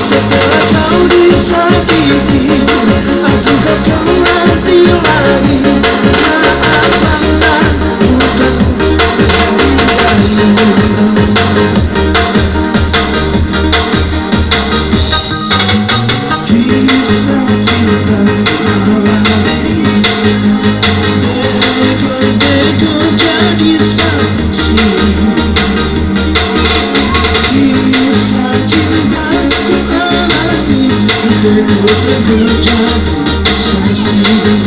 Setelah kau disakiti Aku gak Thank you.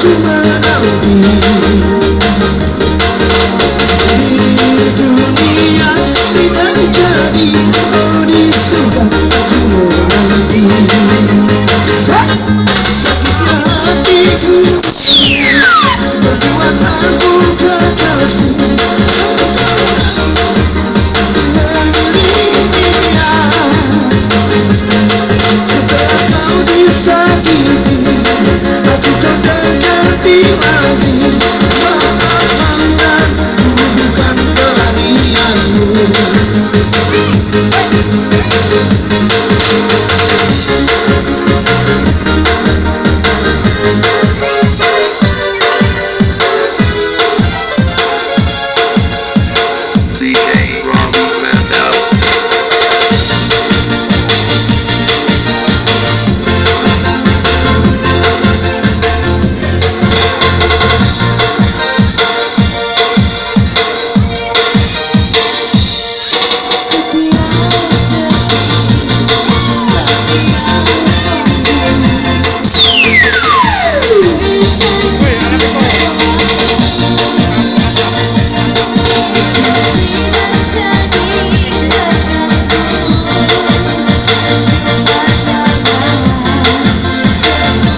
de mão.